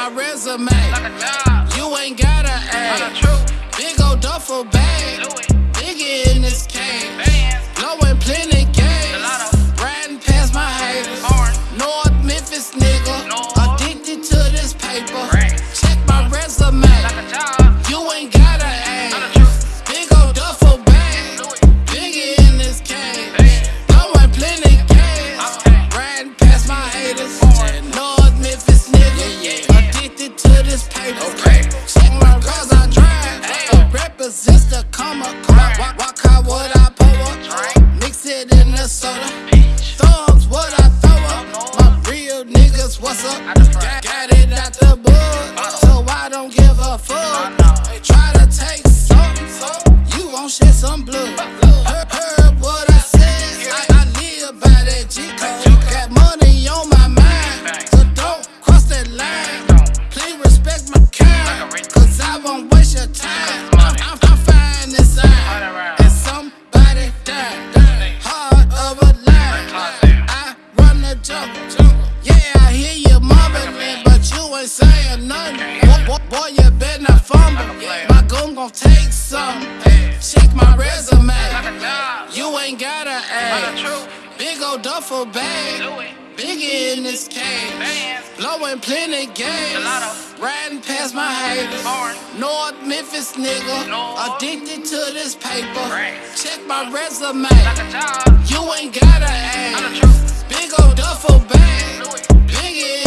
my resume. You ain't gotta act. Big ol' duffel bag. Biggie in this some blood. Heard, heard what I said. I, I by that G code. Got money on my mind. So don't cross that line. Please respect my kind. Cause I won't waste your time. I'm, I'm, I'm fine inside. And somebody died. Heart of a line. I run the jungle. Yeah, I hear you mumbling, but you ain't saying nothing. Boy, boy, boy, you better not fumble. My gun gon' take some. Check my resume. You ain't gotta act. Big ol' duffel bag. Biggie in this cage. Blowing plenty games. Riding past my haters. North Memphis nigga. Addicted to this paper. Check my resume. You ain't gotta act. Big ol' duffel bag. Biggie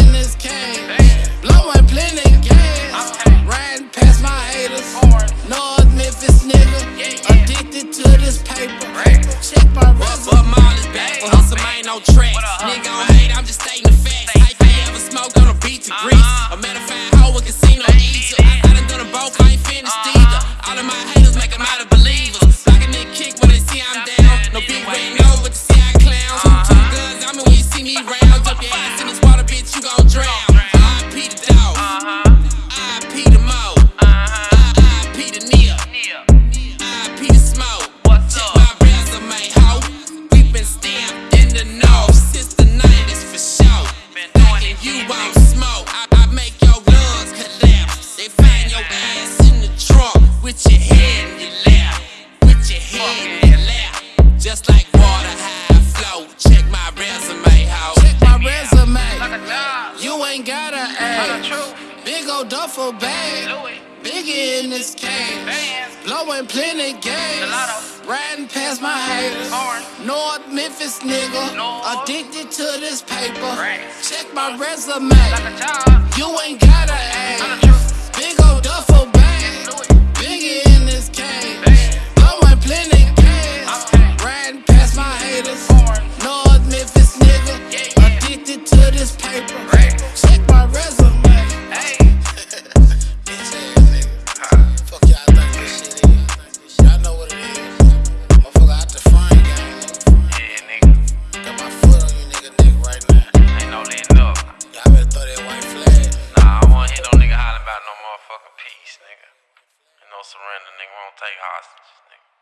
A metaphor hoe with casino eater. I done done them both, I ain't finished either. All of my haters make 'em out of believers. A nigga kick when they see I'm down. No big red nose, but you see I clown. Two, two guns, I mean when you see me round. Jump your ass in this water, bitch, you gon' drown. Just like water, high flow. Check my resume, ho. Check my resume. You ain't gotta act. Big ol' duffel bag. Biggie in this cage. Blowing plenty games. Riding past my haters. North Memphis nigga. Addicted to this paper. Check my resume. You ain't gotta act. Big nigga won't take hostages, nigga.